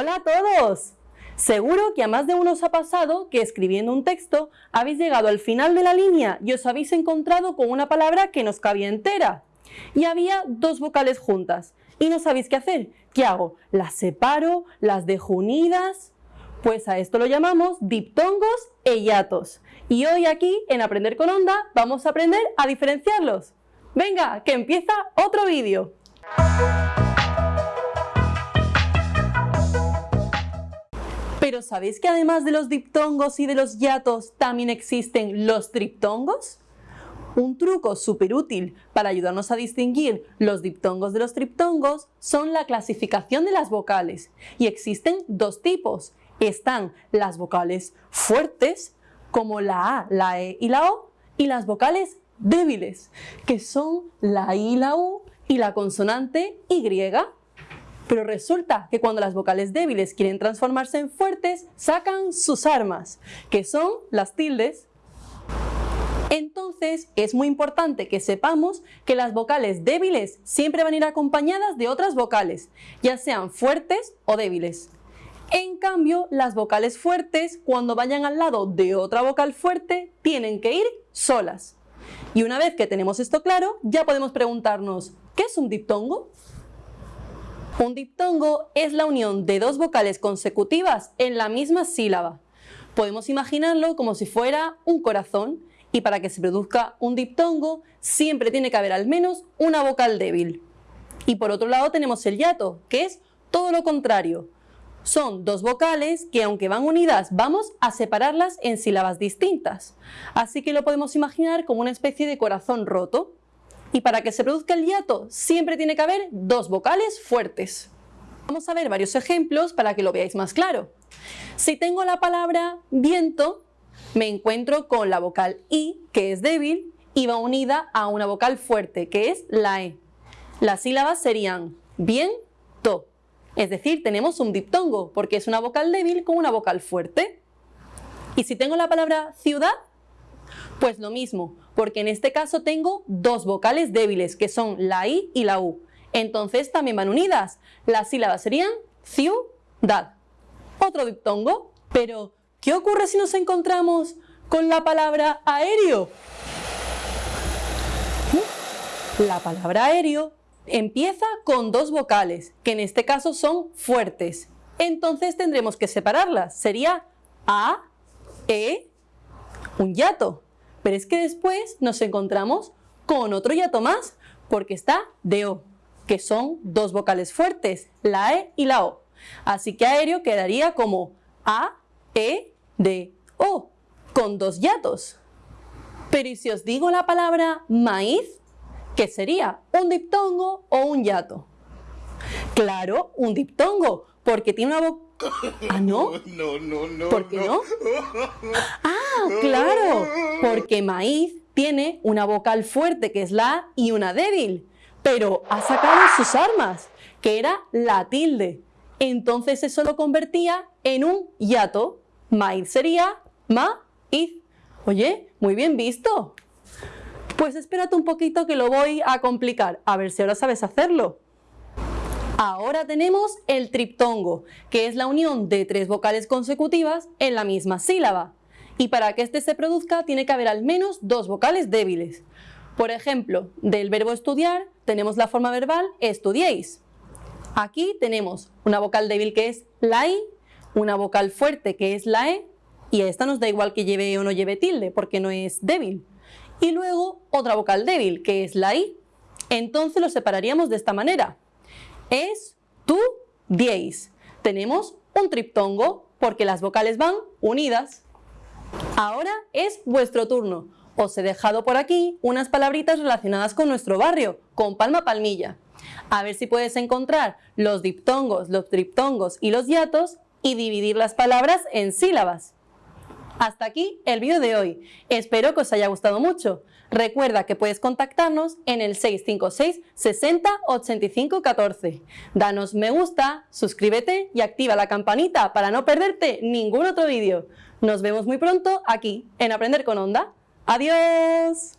Hola a todos. Seguro que a más de uno os ha pasado que escribiendo un texto habéis llegado al final de la línea y os habéis encontrado con una palabra que nos cabía entera. Y había dos vocales juntas y no sabéis qué hacer. ¿Qué hago? ¿Las separo? ¿Las dejo unidas? Pues a esto lo llamamos diptongos e hiatos. Y hoy aquí, en Aprender con Onda, vamos a aprender a diferenciarlos. Venga, que empieza otro vídeo. Pero ¿sabéis que además de los diptongos y de los hiatos también existen los triptongos? Un truco súper útil para ayudarnos a distinguir los diptongos de los triptongos son la clasificación de las vocales. Y existen dos tipos. Están las vocales fuertes, como la A, la E y la O, y las vocales débiles, que son la I la U y la consonante Y. Pero resulta que cuando las vocales débiles quieren transformarse en fuertes, sacan sus armas, que son las tildes. Entonces es muy importante que sepamos que las vocales débiles siempre van a ir acompañadas de otras vocales, ya sean fuertes o débiles. En cambio, las vocales fuertes, cuando vayan al lado de otra vocal fuerte, tienen que ir solas. Y una vez que tenemos esto claro, ya podemos preguntarnos, ¿qué es un diptongo? Un diptongo es la unión de dos vocales consecutivas en la misma sílaba. Podemos imaginarlo como si fuera un corazón y para que se produzca un diptongo siempre tiene que haber al menos una vocal débil. Y por otro lado tenemos el hiato, que es todo lo contrario. Son dos vocales que aunque van unidas vamos a separarlas en sílabas distintas. Así que lo podemos imaginar como una especie de corazón roto. Y para que se produzca el hiato siempre tiene que haber dos vocales fuertes. Vamos a ver varios ejemplos para que lo veáis más claro. Si tengo la palabra viento, me encuentro con la vocal I, que es débil, y va unida a una vocal fuerte, que es la E. Las sílabas serían bien, to. Es decir, tenemos un diptongo, porque es una vocal débil con una vocal fuerte. Y si tengo la palabra ciudad, pues lo mismo, porque en este caso tengo dos vocales débiles, que son la I y la U. Entonces también van unidas. Las sílabas serían ciudad. Otro diptongo, pero ¿qué ocurre si nos encontramos con la palabra aéreo? La palabra aéreo empieza con dos vocales, que en este caso son fuertes. Entonces tendremos que separarlas. Sería A, E, un hiato. Pero es que después nos encontramos con otro hiato más, porque está de O, que son dos vocales fuertes, la E y la O. Así que aéreo quedaría como A, E, D, O, con dos hiatos. Pero ¿y si os digo la palabra maíz? ¿Qué sería? ¿Un diptongo o un hiato? Claro, un diptongo, porque tiene una. ¿Ah, no? No, no, no. ¿Por qué no? Ah, claro, porque maíz tiene una vocal fuerte que es la A y una débil, pero ha sacado sus armas, que era la tilde. Entonces eso lo convertía en un hiato. Maíz sería maíz. Oye, muy bien visto. Pues espérate un poquito que lo voy a complicar, a ver si ahora sabes hacerlo. Ahora tenemos el triptongo, que es la unión de tres vocales consecutivas en la misma sílaba. Y para que este se produzca tiene que haber al menos dos vocales débiles. Por ejemplo, del verbo estudiar tenemos la forma verbal estudiéis. Aquí tenemos una vocal débil que es la I, una vocal fuerte que es la E, y a esta nos da igual que lleve o no lleve tilde, porque no es débil. Y luego otra vocal débil, que es la I. Entonces lo separaríamos de esta manera es, tu, diez. Tenemos un triptongo porque las vocales van unidas. Ahora es vuestro turno. Os he dejado por aquí unas palabritas relacionadas con nuestro barrio, con palma palmilla. A ver si puedes encontrar los diptongos, los triptongos y los hiatos y dividir las palabras en sílabas. Hasta aquí el vídeo de hoy. Espero que os haya gustado mucho. Recuerda que puedes contactarnos en el 656 60 85 14. Danos me gusta, suscríbete y activa la campanita para no perderte ningún otro vídeo. Nos vemos muy pronto aquí en Aprender con Onda. ¡Adiós!